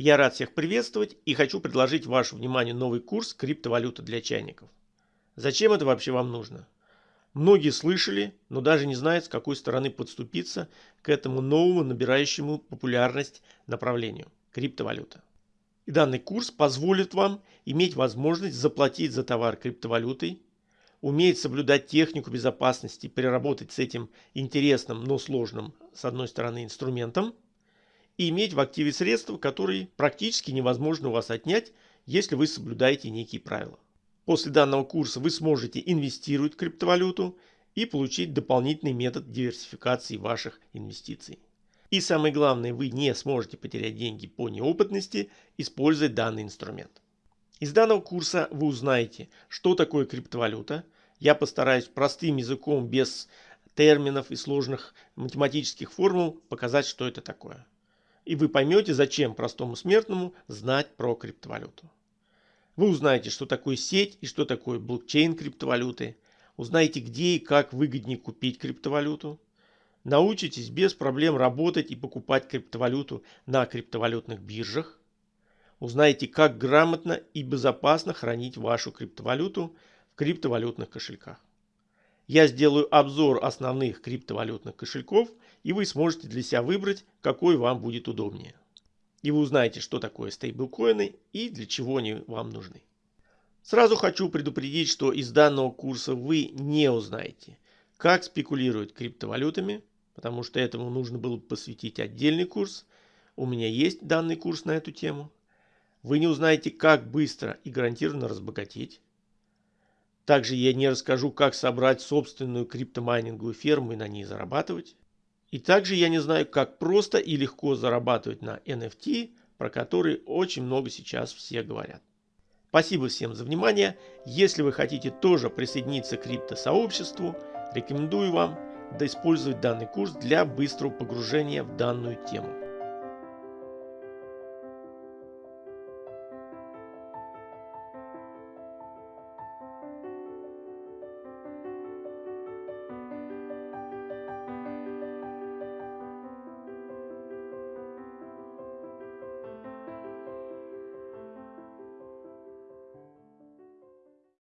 Я рад всех приветствовать и хочу предложить вашему вниманию новый курс «Криптовалюта для чайников». Зачем это вообще вам нужно? Многие слышали, но даже не знают, с какой стороны подступиться к этому новому набирающему популярность направлению – криптовалюта. И данный курс позволит вам иметь возможность заплатить за товар криптовалютой, уметь соблюдать технику безопасности, переработать с этим интересным, но сложным, с одной стороны, инструментом – и иметь в активе средства, которые практически невозможно у вас отнять, если вы соблюдаете некие правила. После данного курса вы сможете инвестировать в криптовалюту и получить дополнительный метод диверсификации ваших инвестиций. И самое главное, вы не сможете потерять деньги по неопытности, используя данный инструмент. Из данного курса вы узнаете, что такое криптовалюта. Я постараюсь простым языком, без терминов и сложных математических формул показать, что это такое и вы поймете, зачем простому смертному знать про криптовалюту. Вы узнаете, что такое сеть и что такое блокчейн криптовалюты, узнаете, где и как выгоднее купить криптовалюту, научитесь без проблем работать и покупать криптовалюту на криптовалютных биржах, узнаете, как грамотно и безопасно хранить вашу криптовалюту в криптовалютных кошельках. Я сделаю обзор основных криптовалютных кошельков, и вы сможете для себя выбрать, какой вам будет удобнее. И вы узнаете, что такое стейблкоины и для чего они вам нужны. Сразу хочу предупредить, что из данного курса вы не узнаете, как спекулируют криптовалютами, потому что этому нужно было посвятить отдельный курс. У меня есть данный курс на эту тему. Вы не узнаете, как быстро и гарантированно разбогатеть. Также я не расскажу, как собрать собственную криптомайнинговую ферму и на ней зарабатывать. И также я не знаю, как просто и легко зарабатывать на NFT, про которые очень много сейчас все говорят. Спасибо всем за внимание. Если вы хотите тоже присоединиться к криптосообществу, рекомендую вам использовать данный курс для быстрого погружения в данную тему.